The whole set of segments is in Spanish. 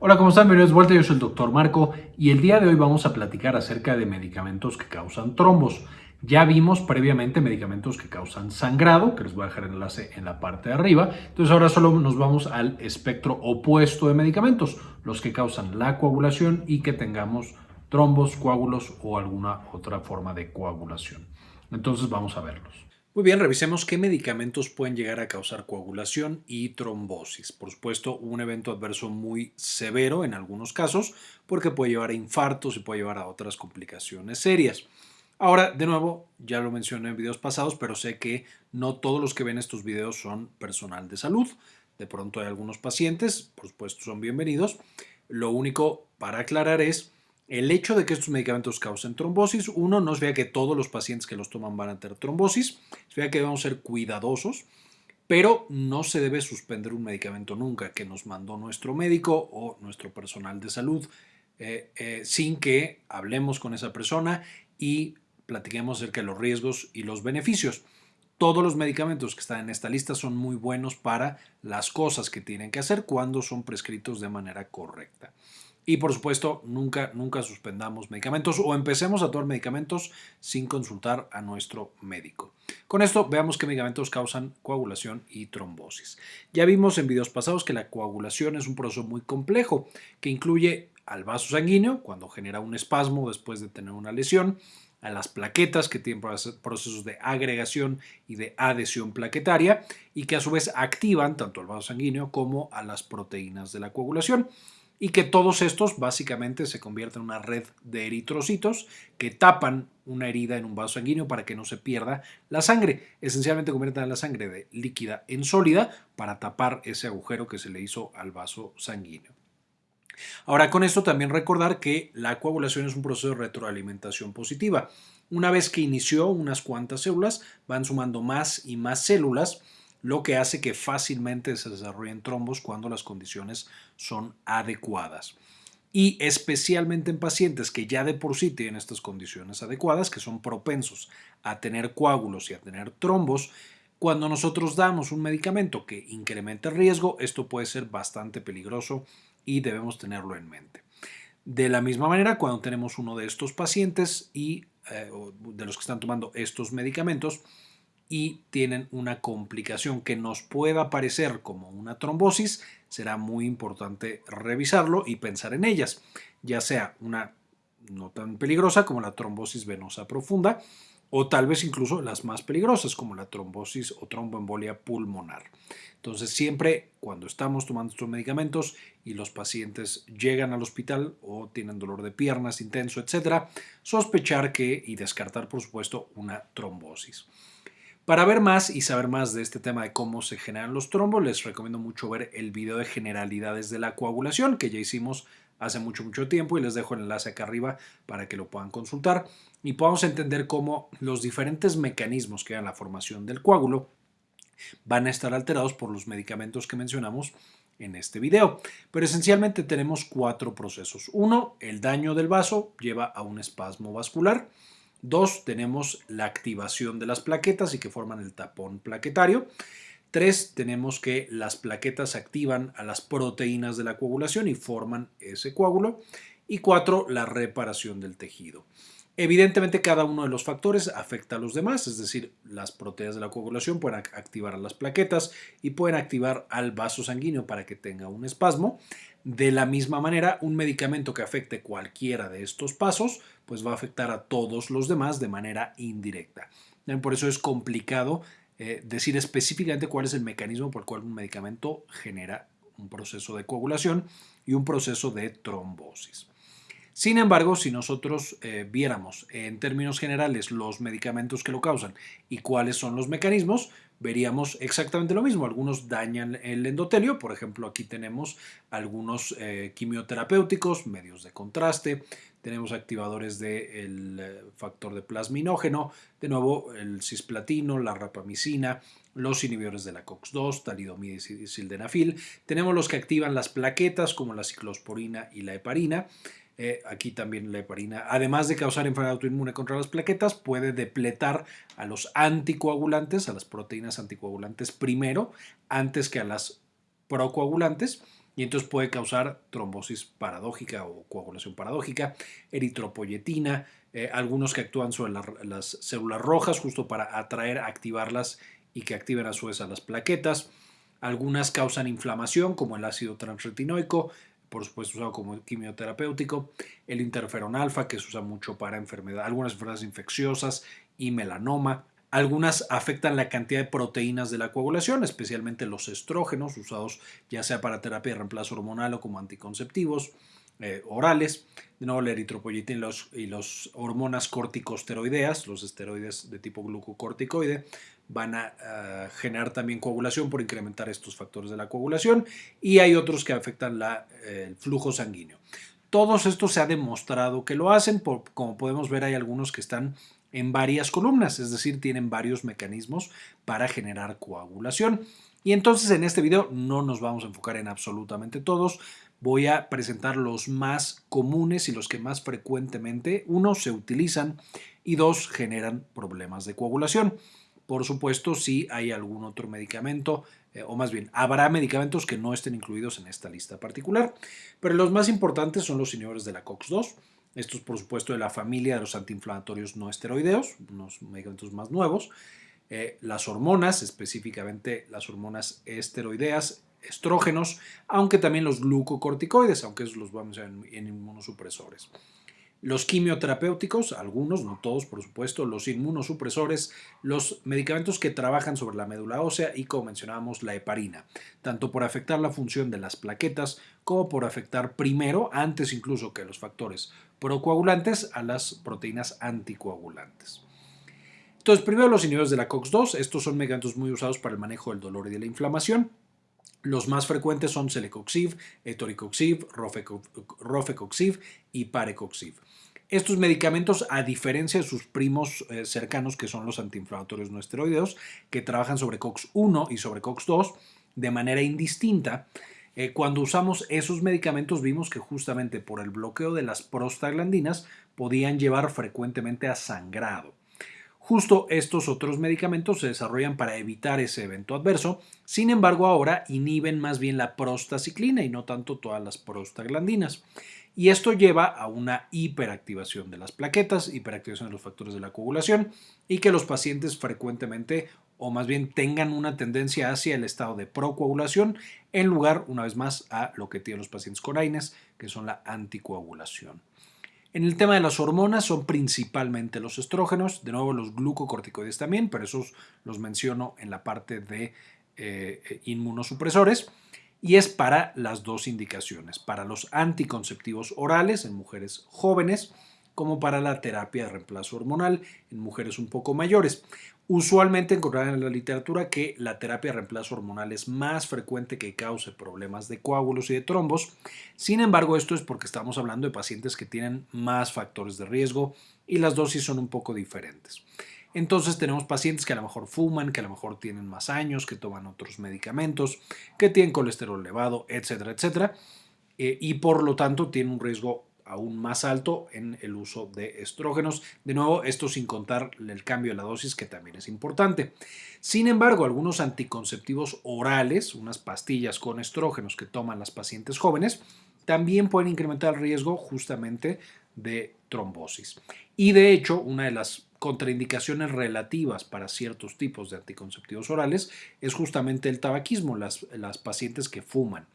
Hola, ¿cómo están? Bienvenidos de vuelta, yo soy el doctor Marco y el día de hoy vamos a platicar acerca de medicamentos que causan trombos. Ya vimos previamente medicamentos que causan sangrado, que les voy a dejar el enlace en la parte de arriba. Entonces ahora solo nos vamos al espectro opuesto de medicamentos, los que causan la coagulación y que tengamos trombos, coágulos o alguna otra forma de coagulación. Entonces vamos a verlos. Muy bien, revisemos qué medicamentos pueden llegar a causar coagulación y trombosis. Por supuesto, un evento adverso muy severo en algunos casos, porque puede llevar a infartos y puede llevar a otras complicaciones serias. Ahora, de nuevo, ya lo mencioné en videos pasados, pero sé que no todos los que ven estos videos son personal de salud. De pronto hay algunos pacientes, por supuesto son bienvenidos. Lo único para aclarar es el hecho de que estos medicamentos causen trombosis, uno, no vea que todos los pacientes que los toman van a tener trombosis, se vea que debemos ser cuidadosos, pero no se debe suspender un medicamento nunca que nos mandó nuestro médico o nuestro personal de salud eh, eh, sin que hablemos con esa persona y platiquemos acerca de los riesgos y los beneficios. Todos los medicamentos que están en esta lista son muy buenos para las cosas que tienen que hacer cuando son prescritos de manera correcta. Y por supuesto, nunca, nunca suspendamos medicamentos o empecemos a tomar medicamentos sin consultar a nuestro médico. Con esto veamos qué medicamentos causan coagulación y trombosis. Ya vimos en videos pasados que la coagulación es un proceso muy complejo que incluye al vaso sanguíneo cuando genera un espasmo después de tener una lesión, a las plaquetas que tienen procesos de agregación y de adhesión plaquetaria y que a su vez activan tanto el vaso sanguíneo como a las proteínas de la coagulación y que todos estos básicamente se convierten en una red de eritrocitos que tapan una herida en un vaso sanguíneo para que no se pierda la sangre. Esencialmente convierten la sangre de líquida en sólida para tapar ese agujero que se le hizo al vaso sanguíneo. Ahora con esto también recordar que la coagulación es un proceso de retroalimentación positiva. Una vez que inició unas cuantas células, van sumando más y más células lo que hace que fácilmente se desarrollen trombos cuando las condiciones son adecuadas. Y especialmente en pacientes que ya de por sí tienen estas condiciones adecuadas, que son propensos a tener coágulos y a tener trombos, cuando nosotros damos un medicamento que incrementa el riesgo, esto puede ser bastante peligroso y debemos tenerlo en mente. De la misma manera, cuando tenemos uno de estos pacientes y eh, de los que están tomando estos medicamentos, y tienen una complicación que nos pueda parecer como una trombosis, será muy importante revisarlo y pensar en ellas, ya sea una no tan peligrosa como la trombosis venosa profunda o tal vez incluso las más peligrosas como la trombosis o tromboembolia pulmonar. Entonces siempre cuando estamos tomando estos medicamentos y los pacientes llegan al hospital o tienen dolor de piernas intenso, etcétera, sospechar que y descartar por supuesto una trombosis. Para ver más y saber más de este tema de cómo se generan los trombos, les recomiendo mucho ver el video de generalidades de la coagulación que ya hicimos hace mucho, mucho tiempo y les dejo el enlace acá arriba para que lo puedan consultar y podamos entender cómo los diferentes mecanismos que dan la formación del coágulo van a estar alterados por los medicamentos que mencionamos en este video. Pero esencialmente tenemos cuatro procesos. Uno, el daño del vaso lleva a un espasmo vascular. Dos, tenemos la activación de las plaquetas y que forman el tapón plaquetario. Tres, tenemos que las plaquetas activan a las proteínas de la coagulación y forman ese coágulo. Y cuatro, la reparación del tejido. Evidentemente cada uno de los factores afecta a los demás, es decir, las proteínas de la coagulación pueden activar a las plaquetas y pueden activar al vaso sanguíneo para que tenga un espasmo. De la misma manera, un medicamento que afecte cualquiera de estos pasos, pues va a afectar a todos los demás de manera indirecta. Por eso es complicado eh, decir específicamente cuál es el mecanismo por el cual un medicamento genera un proceso de coagulación y un proceso de trombosis. Sin embargo, si nosotros eh, viéramos en términos generales los medicamentos que lo causan y cuáles son los mecanismos, veríamos exactamente lo mismo. Algunos dañan el endotelio, por ejemplo, aquí tenemos algunos eh, quimioterapéuticos, medios de contraste, tenemos activadores del eh, factor de plasminógeno, de nuevo el cisplatino, la rapamicina, los inhibidores de la COX-2, talidomida y sildenafil. Tenemos los que activan las plaquetas como la ciclosporina y la heparina. Eh, aquí también la heparina, además de causar enfermedad autoinmune contra las plaquetas, puede depletar a los anticoagulantes, a las proteínas anticoagulantes primero, antes que a las procoagulantes. y entonces puede causar trombosis paradójica o coagulación paradójica, eritropoyetina, eh, algunos que actúan sobre las células rojas justo para atraer, activarlas y que activen a su vez a las plaquetas. Algunas causan inflamación como el ácido transretinoico, por supuesto usado como quimioterapéutico, el interferón alfa que se usa mucho para enfermedad, algunas enfermedades infecciosas y melanoma. Algunas afectan la cantidad de proteínas de la coagulación, especialmente los estrógenos usados ya sea para terapia de reemplazo hormonal o como anticonceptivos. Eh, orales, de nuevo la eritropoyetina y los, y los hormonas corticosteroideas, los esteroides de tipo glucocorticoide, van a, generar también coagulación por incrementar estos factores de la coagulación y hay otros que afectan la, el flujo sanguíneo. Todos estos se ha demostrado que lo hacen, como podemos ver hay algunos que están en varias columnas, es decir, tienen varios mecanismos para generar coagulación. Y entonces en este video no nos vamos a enfocar en absolutamente todos, voy a presentar los más comunes y los que más frecuentemente, uno, se utilizan y dos, generan problemas de coagulación. Por supuesto, si hay algún otro medicamento, eh, o más bien, habrá medicamentos que no estén incluidos en esta lista particular, pero los más importantes son los inhibidores de la COX-2, estos por supuesto de la familia de los antiinflamatorios no esteroideos, unos medicamentos más nuevos, eh, las hormonas, específicamente las hormonas esteroideas, estrógenos, aunque también los glucocorticoides, aunque esos los vamos a ver en, inmunosupresores. Los quimioterapéuticos, algunos, no todos por supuesto, los inmunosupresores, los medicamentos que trabajan sobre la médula ósea y como mencionábamos la heparina, tanto por afectar la función de las plaquetas como por afectar primero, antes incluso que los factores procoagulantes, a las proteínas anticoagulantes. Entonces, primero los inhibidores de la COX-2, estos son medicamentos muy usados para el manejo del dolor y de la inflamación. Los más frecuentes son celecoxib, etoricoxib, rofecoxib y parecoxib. Estos medicamentos, a diferencia de sus primos eh, cercanos, que son los antiinflamatorios no esteroideos, que trabajan sobre COX-1 y sobre COX-2 de manera indistinta, eh, cuando usamos esos medicamentos vimos que justamente por el bloqueo de las prostaglandinas podían llevar frecuentemente a sangrado. Justo estos otros medicamentos se desarrollan para evitar ese evento adverso, sin embargo ahora inhiben más bien la prostaciclina y no tanto todas las prostaglandinas. Y esto lleva a una hiperactivación de las plaquetas, hiperactivación de los factores de la coagulación y que los pacientes frecuentemente o más bien tengan una tendencia hacia el estado de procoagulación en lugar, una vez más, a lo que tienen los pacientes con AINES, que son la anticoagulación. En el tema de las hormonas son principalmente los estrógenos, de nuevo los glucocorticoides también, pero esos los menciono en la parte de eh, inmunosupresores. Y es para las dos indicaciones, para los anticonceptivos orales en mujeres jóvenes, como para la terapia de reemplazo hormonal en mujeres un poco mayores. Usualmente encontrarán en la literatura que la terapia de reemplazo hormonal es más frecuente que cause problemas de coágulos y de trombos. Sin embargo, esto es porque estamos hablando de pacientes que tienen más factores de riesgo y las dosis son un poco diferentes. Entonces tenemos pacientes que a lo mejor fuman, que a lo mejor tienen más años, que toman otros medicamentos, que tienen colesterol elevado, etcétera, etcétera. Eh, y por lo tanto tienen un riesgo aún más alto en el uso de estrógenos. De nuevo, esto sin contar el cambio de la dosis, que también es importante. Sin embargo, algunos anticonceptivos orales, unas pastillas con estrógenos que toman las pacientes jóvenes, también pueden incrementar el riesgo justamente de trombosis. Y de hecho, una de las contraindicaciones relativas para ciertos tipos de anticonceptivos orales es justamente el tabaquismo, las, las pacientes que fuman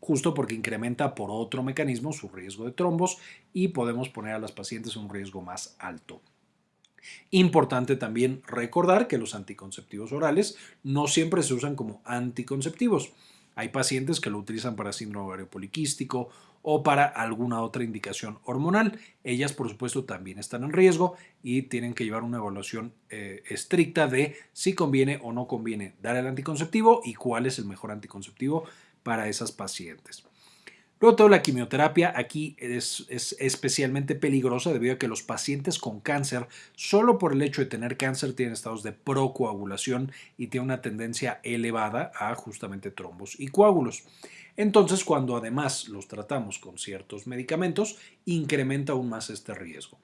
justo porque incrementa por otro mecanismo su riesgo de trombos y podemos poner a las pacientes un riesgo más alto. Importante también recordar que los anticonceptivos orales no siempre se usan como anticonceptivos. Hay pacientes que lo utilizan para síndrome ovario poliquístico o para alguna otra indicación hormonal. Ellas, por supuesto, también están en riesgo y tienen que llevar una evaluación eh, estricta de si conviene o no conviene dar el anticonceptivo y cuál es el mejor anticonceptivo para esas pacientes. Luego toda la quimioterapia aquí es, especialmente peligrosa debido a que los pacientes con cáncer, solo por el hecho de tener cáncer, tienen estados de procoagulación y tienen una tendencia elevada a justamente trombos y coágulos. Entonces, cuando además los tratamos con ciertos medicamentos, incrementa aún más este riesgo.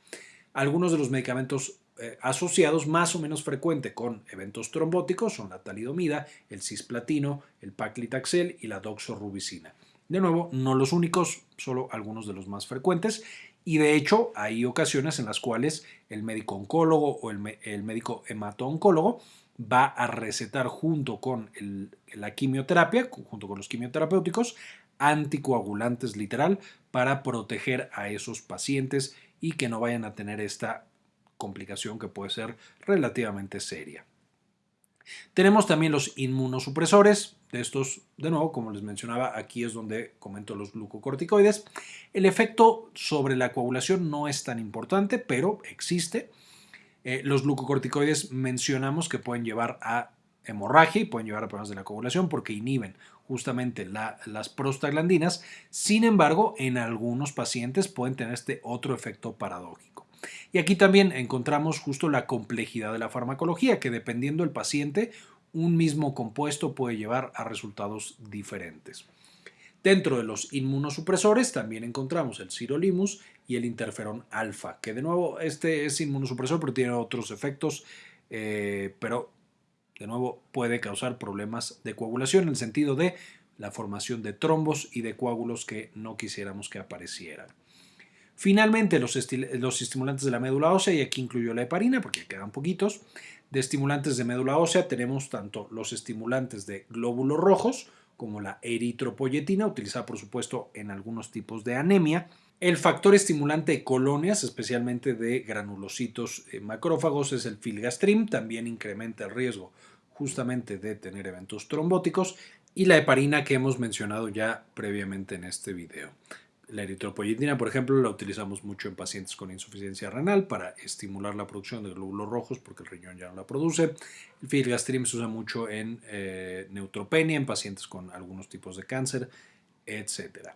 Algunos de los medicamentos eh, asociados más o menos frecuente con eventos trombóticos son la talidomida, el cisplatino, el paclitaxel y la doxorubicina. De nuevo, no los únicos, solo algunos de los más frecuentes. Y de hecho, hay ocasiones en las cuales el médico oncólogo o el, médico hemato-oncólogo va a recetar junto con la quimioterapia, junto con los quimioterapéuticos, anticoagulantes literal para proteger a esos pacientes y que no vayan a tener esta complicación que puede ser relativamente seria. Tenemos también los inmunosupresores. De estos, de nuevo, como les mencionaba, aquí es donde comento los glucocorticoides. El efecto sobre la coagulación no es tan importante, pero existe. Eh, los glucocorticoides mencionamos que pueden llevar a hemorragia y pueden llevar a problemas de la coagulación porque inhiben justamente las prostaglandinas. Sin embargo, en algunos pacientes pueden tener este otro efecto paradójico. Y aquí también encontramos justo la complejidad de la farmacología, que dependiendo del paciente, un mismo compuesto puede llevar a resultados diferentes. Dentro de los inmunosupresores también encontramos el sirolimus y el interferón alfa, que de nuevo este es inmunosupresor pero tiene otros efectos, eh, pero de nuevo puede causar problemas de coagulación en el sentido de la formación de trombos y de coágulos que no quisiéramos que aparecieran. Finalmente, los, estimulantes de la médula ósea, y aquí incluyo la heparina porque quedan poquitos, de estimulantes de médula ósea tenemos tanto los estimulantes de glóbulos rojos, como la eritropoyetina, utilizada por supuesto en algunos tipos de anemia, el factor estimulante de colonias, especialmente de granulocitos eh, macrófagos, es el filgastrim, también incrementa el riesgo justamente de tener eventos trombóticos, y la heparina que hemos mencionado ya previamente en este video. La eritropoyetina, por ejemplo, la utilizamos mucho en pacientes con insuficiencia renal para estimular la producción de glóbulos rojos porque el riñón ya no la produce. El filgastrim se usa mucho en eh, neutropenia, en pacientes con algunos tipos de cáncer, etc.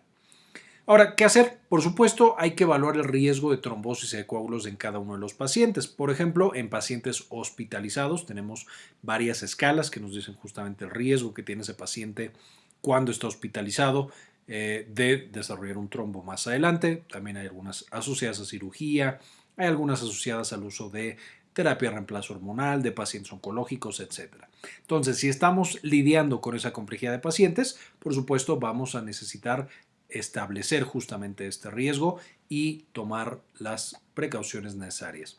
Ahora, ¿qué hacer? Por supuesto, hay que evaluar el riesgo de trombosis y de coágulos en cada uno de los pacientes. Por ejemplo, en pacientes hospitalizados tenemos varias escalas que nos dicen justamente el riesgo que tiene ese paciente cuando está hospitalizado eh, de desarrollar un trombo más adelante. También hay algunas asociadas a cirugía, hay algunas asociadas al uso de terapia de reemplazo hormonal, de pacientes oncológicos, etc. Entonces, si estamos lidiando con esa complejidad de pacientes, por supuesto vamos a necesitar establecer justamente este riesgo y tomar las precauciones necesarias.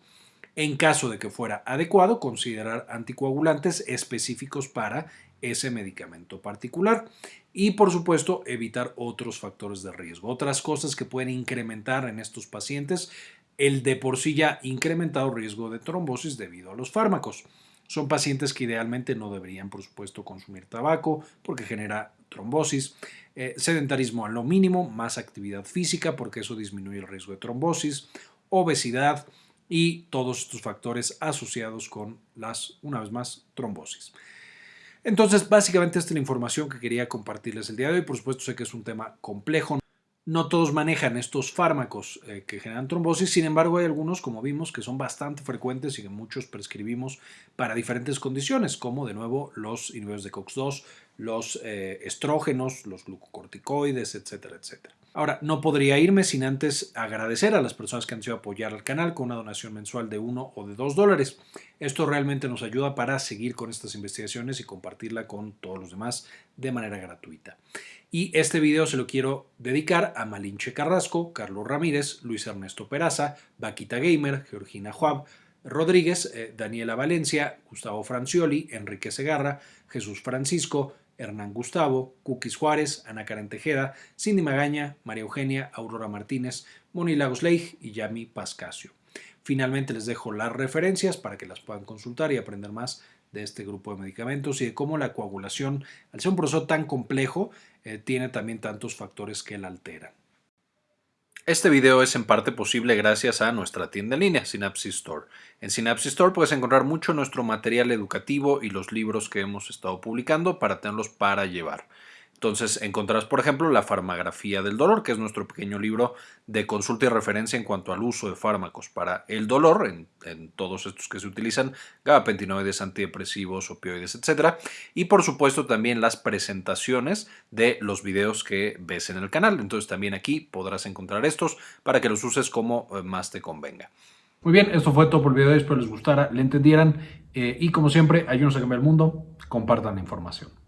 En caso de que fuera adecuado, considerar anticoagulantes específicos para ese medicamento particular y por supuesto evitar otros factores de riesgo. Otras cosas que pueden incrementar en estos pacientes el de por sí ya incrementado riesgo de trombosis debido a los fármacos. Son pacientes que idealmente no deberían, por supuesto, consumir tabaco porque genera trombosis, eh, sedentarismo a lo mínimo, más actividad física porque eso disminuye el riesgo de trombosis, obesidad y todos estos factores asociados con las, una vez más, trombosis. Entonces, básicamente esta es la información que quería compartirles el día de hoy. Por supuesto, sé que es un tema complejo. No todos manejan estos fármacos eh, que generan trombosis, sin embargo hay algunos, como vimos, que son bastante frecuentes y que muchos prescribimos para diferentes condiciones, como de nuevo los inhibidores de COX-2, los eh, estrógenos, los glucocorticoides, etcétera, etcétera. Ahora, no podría irme sin antes agradecer a las personas que han sido apoyar al canal con una donación mensual de 1 o de 2 dólares. Esto realmente nos ayuda para seguir con estas investigaciones y compartirla con todos los demás de manera gratuita. Y este video se lo quiero dedicar a Malinche Carrasco, Carlos Ramírez, Luis Ernesto Peraza, Vaquita Gamer, Georgina Juab, Rodríguez, eh, Daniela Valencia, Gustavo Francioli, Enrique Segarra, Jesús Francisco, Hernán Gustavo, Cookies Juárez, Ana Karen Tejeda, Cindy Magaña, María Eugenia, Aurora Martínez, Moni Lagos Leigh y Yami Pascasio. Finalmente les dejo las referencias para que las puedan consultar y aprender más de este grupo de medicamentos y de cómo la coagulación, al ser un proceso tan complejo, eh, tiene también tantos factores que la alteran. Este video es en parte posible gracias a nuestra tienda en línea, Synapsis Store. En Synapsis Store puedes encontrar mucho nuestro material educativo y los libros que hemos estado publicando para tenerlos para llevar. Entonces encontrarás, por ejemplo, la farmagrafía del dolor, que es nuestro pequeño libro de consulta y referencia en cuanto al uso de fármacos para el dolor, en, todos estos que se utilizan, gabapentinoides, antidepresivos, opioides, etc. Y por supuesto también las presentaciones de los videos que ves en el canal. Entonces también aquí podrás encontrar estos para que los uses como eh, más te convenga. Muy bien, esto fue todo por el video, espero les gustara, le entendieran eh, y como siempre, ayúdenos a cambiar el mundo, compartan la información.